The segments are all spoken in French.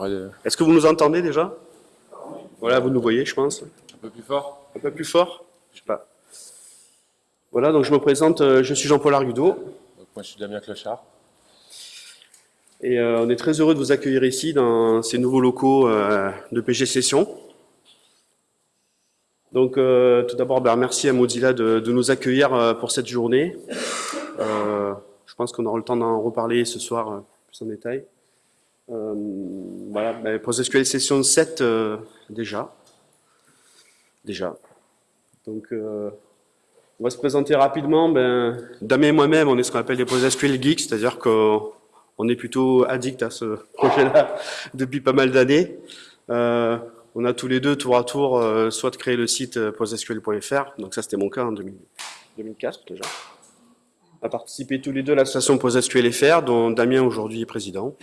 Euh, Est-ce que vous nous entendez déjà? Voilà, vous nous voyez, je pense. un peu plus fort Un peu plus fort? Je sais pas. Voilà, donc je me présente, euh, je suis Jean-Paul Argudo, Donc, Moi, je suis Damien Clochard. et euh, on est très heureux de vous accueillir ici dans ces nouveaux locaux euh, de PG Session. Donc euh, tout d'abord, ben, merci à Mozilla de, de nous accueillir pour cette journée. Je pense qu'on aura le temps d'en reparler ce soir plus en détail. Euh, voilà, ben, PostgreSQL Session 7 euh, déjà. Déjà. Donc euh, on va se présenter rapidement. Ben, Damien et moi-même, on est ce qu'on appelle des PostgreSQL geeks, c'est-à-dire qu'on on est plutôt addict à ce projet-là depuis pas mal d'années. On a tous les deux, tour à tour, euh, soit créer le site postgresql.fr, donc ça c'était mon cas en 2000 2004 déjà. On a participé tous les deux à l'association PostgreSQL.fr, dont Damien aujourd'hui est président.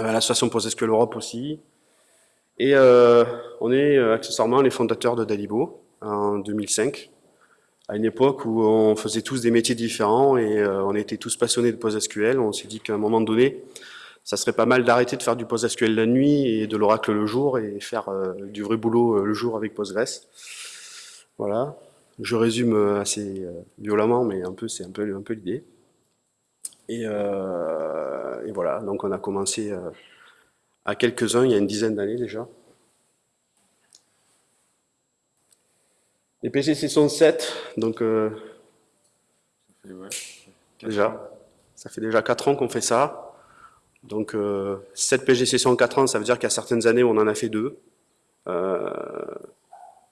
Euh, l'association PostgreSQL Europe aussi. Et euh, on est euh, accessoirement les fondateurs de Dalibo en 2005, à une époque où on faisait tous des métiers différents et on était tous passionnés de PostgreSQL. On s'est dit qu'à un moment donné, ça serait pas mal d'arrêter de faire du PostgreSQL la nuit et de l'Oracle le jour et faire du vrai boulot le jour avec Postgres. Voilà. Je résume assez violemment, mais un peu c'est un peu un peu l'idée. Et, euh, et voilà. Donc on a commencé euh, à quelques-uns il y a une dizaine d'années déjà. Les PGC sont 7, donc euh, Et ouais. déjà, ça fait déjà 4 ans qu'on fait ça. Donc euh, 7 PGC en 4 ans, ça veut dire qu'il y a certaines années on en a fait deux. Euh,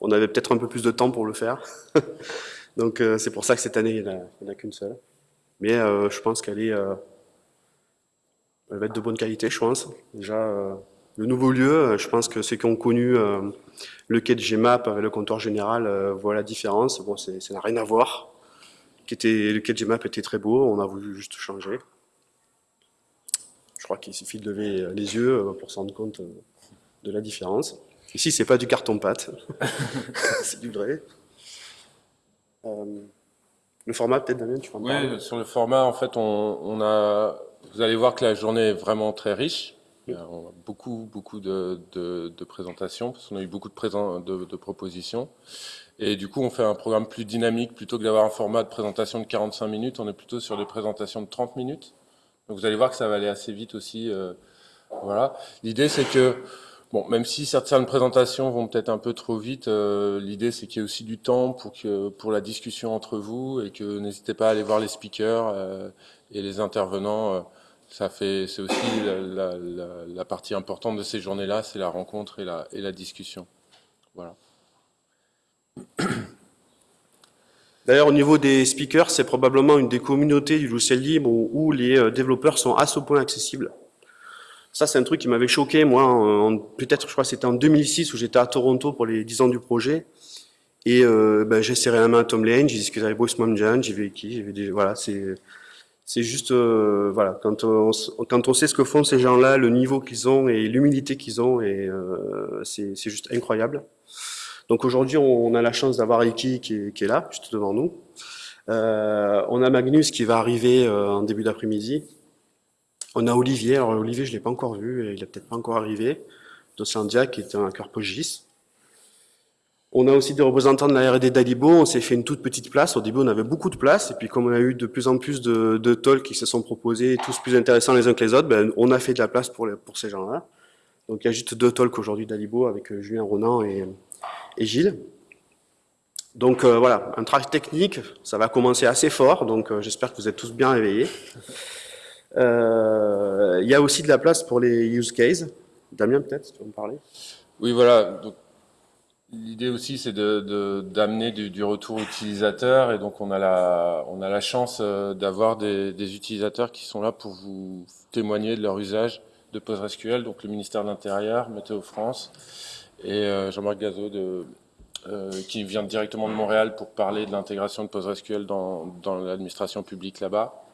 on avait peut-être un peu plus de temps pour le faire. Donc euh, c'est pour ça que cette année, il n'y a- en a qu'une seule. Mais euh, je pense qu'elle est, euh, elle va être de bonne qualité, je pense. Déjà, euh, le nouveau lieu, euh, je pense que ceux qui ont connu euh, le quai de avec le comptoir général euh, voient la différence. Bon, c'est- ça n'a rien à voir. Le quai de Gmap était très beau, on a voulu juste changer. Je crois qu'il suffit de lever les yeux pour se rendre compte de la différence. Ici, c'est pas du carton-pâte, c'est du vrai. Le format, peut-être, Damien, tu peux en parler Oui, sur le format, en fait, on, on a. Vous allez voir que la journée est vraiment très riche. A- on a beaucoup, beaucoup de, de, de présentations, parce qu'on a eu beaucoup de, présent, de, de propositions. Et du coup, on fait un programme plus dynamique. Plutôt que d'avoir un format de présentation de 45 minutes, on est plutôt sur des présentations de 30 minutes. Donc vous allez voir que ça va aller assez vite aussi. euh, voilà. L'idée, c'est que, bon, même si certaines présentations vont peut-être un peu trop vite, euh, l'idée, c'est qu'il y ait aussi du temps pour, que, pour la discussion entre vous et que n'hésitez pas à aller voir les speakers euh, et les intervenants. euh, ça fait, c'est aussi la, partie importante de ces journées-là, c'est la rencontre et la, et la discussion. Voilà. D'ailleurs, au niveau des speakers, c'est probablement une des communautés du logiciel libre où, où les développeurs sont à ce point accessibles. Ça, c'est un truc qui m'avait choqué, moi, peut-être, je crois c'était en 2006 où j'étais à Toronto pour les 10 ans du projet. Et euh, ben, j'ai serré la main à Tom Lane, j'ai discuté avec Bruce Mamjan, j'ai vu qui, j'ai voilà, c'est, c'est juste, euh, voilà, quand on, quand on sait ce que font ces gens-là, le niveau qu'ils ont et l'humilité qu'ils ont, et euh, c'est, juste incroyable. Donc aujourd'hui, on a la chance d'avoir Iki qui est, qui est là, juste devant nous. Euh, on a Magnus qui va arriver euh, en début d'après-midi. On a Olivier. Alors Olivier, je l'ai pas encore vu, et il est peut-être pas encore arrivé. Dosandia qui est un cœur Pogis. On a aussi des représentants de la R&D d'Alibo. On s'est fait une toute petite place. Au début, on avait beaucoup de place, et puis comme on a eu de plus en plus de, de talks qui se sont proposés, tous plus intéressants les uns que les autres, ben, on a fait de la place pour, les- pour ces gens-là. Donc il y a juste deux talks aujourd'hui d'Alibo avec euh, Julien Ronan et, et Gilles. Donc euh, voilà, un travail technique, ça va commencer assez fort, donc euh, j'espère que vous êtes tous bien réveillés. Euh, Il y a aussi de la place pour les use cases. Damien, peut-être, tu veux me parler? Oui, voilà. L'idée aussi, c'est de, de- d'amener du, retour utilisateur, et donc on a la, on a la chance euh, d'avoir des, utilisateurs qui sont là pour vous témoigner de leur usage de PostgreSQL, donc le ministère de l'Intérieur, Météo France, et euh, Jean-Marc Gazot de, euh, qui vient directement de Montréal pour parler de l'intégration de PostgreSQL dans, dans l'administration publique là-bas.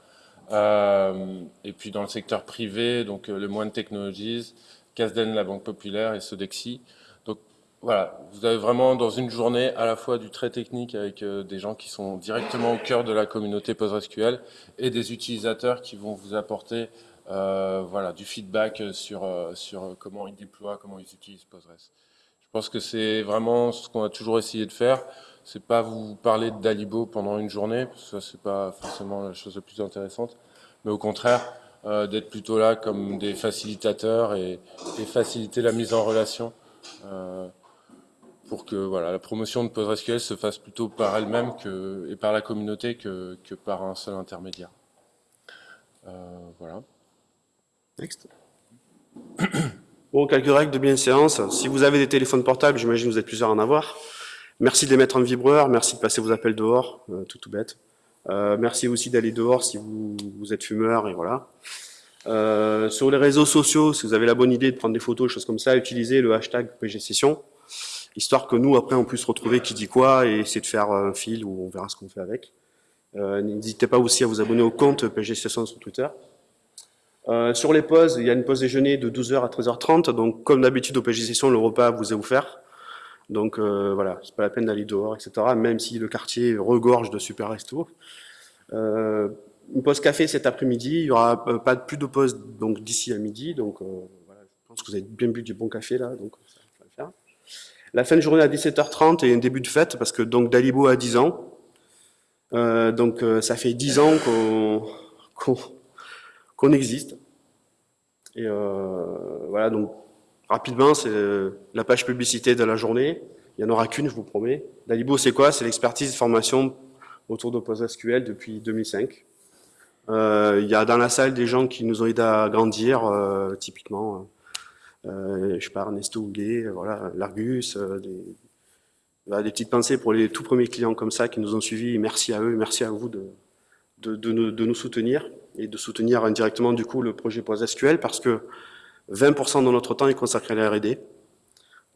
Euh, et puis dans le secteur privé, donc euh, le Moine Technologies, Casden, la Banque Populaire et Sodexi. Donc voilà, vous avez vraiment dans une journée à la fois du très technique avec euh, des gens qui sont directement au cœur de la communauté PostgreSQL et des utilisateurs qui vont vous apporter voilà, du feedback sur, sur comment ils déploient, comment ils utilisent Postgres. Je pense que c'est vraiment ce qu'on a toujours essayé de faire. C'est pas vous parler d'Alibo pendant une journée, parce que c'est pas forcément la chose la plus intéressante, mais au contraire euh, d'être plutôt là comme des facilitateurs et, faciliter la mise en relation euh, pour que voilà la promotion de PostgreSQL se fasse plutôt par elle-même et par la communauté que, par un seul intermédiaire. Euh, voilà. Next. Bon, quelques règles de bienséance. Si vous avez des téléphones portables, j'imagine que vous êtes plusieurs à en avoir. Merci de les mettre en vibreur, merci de passer vos appels dehors, euh, tout tout bête. Euh, merci aussi d'aller dehors si vous, vous, êtes fumeur, et voilà. Euh, sur les réseaux sociaux, si vous avez la bonne idée de prendre des photos, choses comme ça, utilisez le hashtag PG Session, histoire que nous, après, on puisse retrouver qui dit quoi et essayer de faire un fil où on verra ce qu'on fait avec. Euh, N'hésitez pas aussi à vous abonner au compte PG Session sur Twitter. Euh, sur les pauses, il y a une pause déjeuner de 12h à 13h30, donc comme d'habitude au PG Session, le repas vous est offert. Donc euh, voilà, c'est pas la peine d'aller dehors, etc. Même si le quartier regorge de super restos. Euh, une pause café cet après-midi, il y aura euh, pas plus de pause donc d'ici à midi. Donc voilà, je pense que vous avez bien bu du bon café là, donc ça va le faire. La fin de journée à 17h30 et un début de fête parce que donc Dalibo a 10 ans. Donc ça fait 10 ans qu'on qu qu'on existe. Et voilà donc Rapidement, c'est la page publicité de la journée. Il n'y en aura qu'une, je vous promets. Dalibo, c'est quoi? C'est l'expertise de formation autour de PostgreSQL depuis 2005. Euh, il y a dans la salle des gens qui nous ont aidés à grandir, euh, typiquement, euh, je pas, Ernesto voilà, Largus, euh, des, voilà, des petites pensées pour les tout premiers clients comme ça qui nous ont suivis. Merci à eux, merci à vous de, de, de nous soutenir et de soutenir indirectement du coup le projet PostgreSQL parce que 20% de notre temps est consacré à la R&D,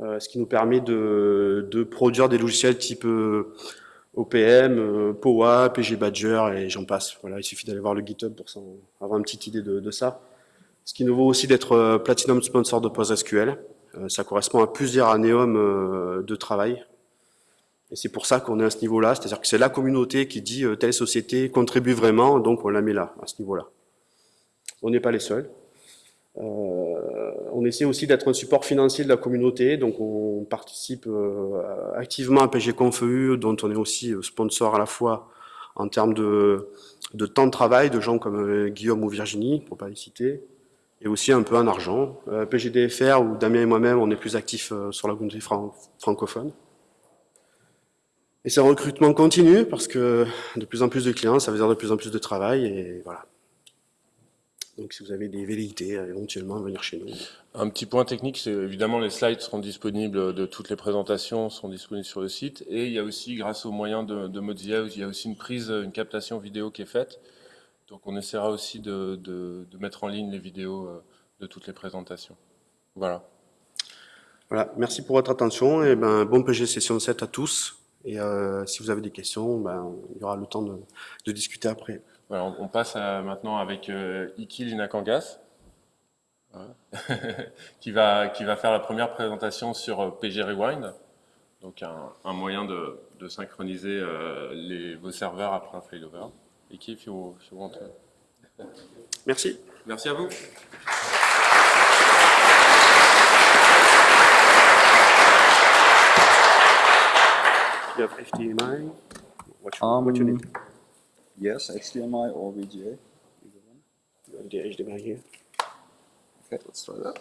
euh, ce qui nous permet de, de, produire des logiciels type euh, OPM, euh, POA, PG Badger et j'en passe. Voilà, il suffit d'aller voir le GitHub pour avoir une petite idée de, de ça. Ce qui nous vaut aussi d'être Platinum Sponsor de PostgreSQL. Ça correspond à plusieurs annéums de travail. Et c'est pour ça qu'on est à ce niveau-là, c'est-à-dire que c'est la communauté qui dit telle société contribue vraiment, donc on la met là, à ce niveau-là. On n'est pas les seuls. Euh, on essaie aussi d'être un support financier de la communauté, donc on participe euh, activement à PG PGConfEU, dont on est aussi sponsor à la fois en termes de, de temps de travail, de gens comme euh, Guillaume ou Virginie, pour pas les citer, et aussi un peu en argent. Euh, PGDFR, où Damien et moi-même, on est plus actifs euh, sur la communauté fran francophone. Et c'est un recrutement continu, parce que de plus en plus de clients, ça veut dire de plus en plus de travail, et voilà. Donc si vous avez des velléités, euh, éventuellement, venir chez nous. Un petit point technique, c'est évidemment les slides seront disponibles de toutes les présentations, seront disponibles sur le site. Et il y a aussi, grâce aux moyens de, de Mozilla, il y a aussi une prise, une captation vidéo qui est faite. Donc on essaiera aussi de, de, de mettre en ligne les vidéos euh, de toutes les présentations. Voilà. Voilà, merci pour votre attention et ben, bon PG Session 7 à tous. Et euh, si vous avez des questions, ben, il y aura le temps de, de discuter après. Voilà, on, passe à, maintenant avec euh, Iki Linakangas, qui, va, qui va faire la première présentation sur euh, PG Rewind, donc un, un moyen de, de synchroniser euh, les, vos serveurs après un failover. Iki, if you, if you want to... Merci. Merci à vous. You have HDMI. What you, Um, what you need? Yes, HDMI or VGA. Either one. You have the HDMI here. Okay, let's try that.